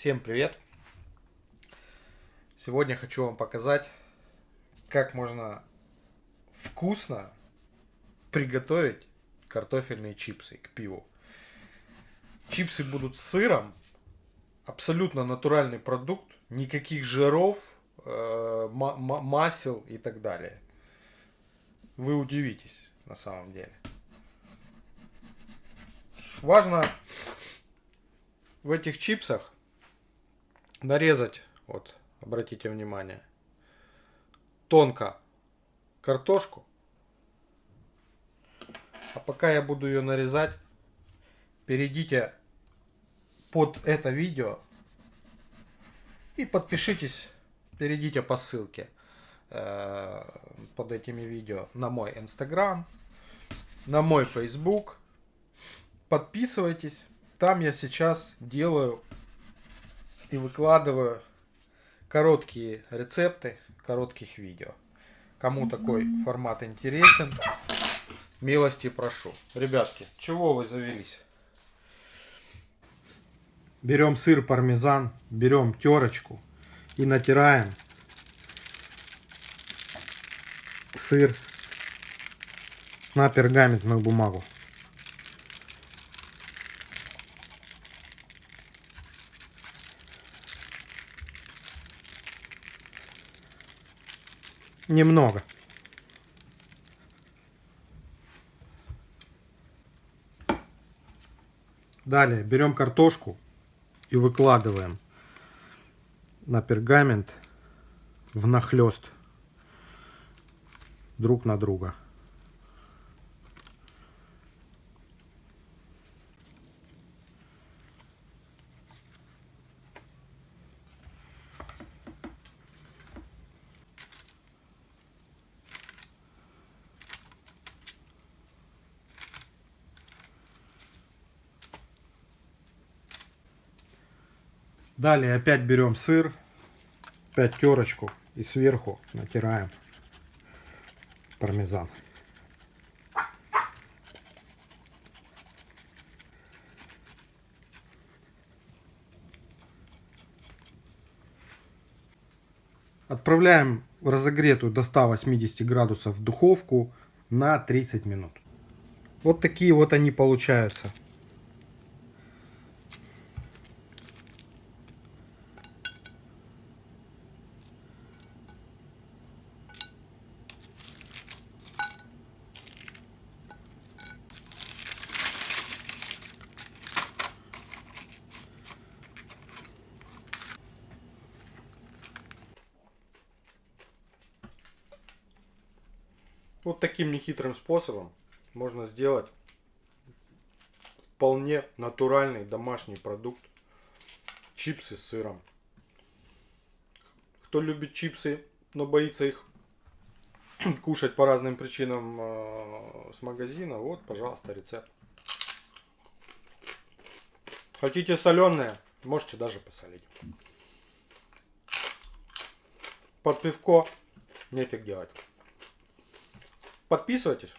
Всем привет! Сегодня хочу вам показать, как можно вкусно приготовить картофельные чипсы к пиву. Чипсы будут с сыром, абсолютно натуральный продукт, никаких жиров, э, масел и так далее. Вы удивитесь на самом деле. Важно в этих чипсах нарезать, вот, обратите внимание, тонко картошку. А пока я буду ее нарезать, перейдите под это видео и подпишитесь, перейдите по ссылке э, под этими видео на мой инстаграм, на мой фейсбук. Подписывайтесь, там я сейчас делаю и выкладываю короткие рецепты коротких видео. Кому такой формат интересен, милости прошу. Ребятки, чего вы завелись? Берем сыр пармезан, берем терочку и натираем сыр на пергаментную бумагу. Немного. Далее берем картошку и выкладываем на пергамент внахлёст друг на друга. Далее опять берем сыр, опять терочку и сверху натираем пармезан. Отправляем в разогретую до 180 градусов духовку на 30 минут. Вот такие вот они получаются. Вот таким нехитрым способом можно сделать вполне натуральный домашний продукт. Чипсы с сыром. Кто любит чипсы, но боится их кушать по разным причинам э, с магазина, вот, пожалуйста, рецепт. Хотите соленые, можете даже посолить. Под пивко нефиг делать. Подписывайтесь.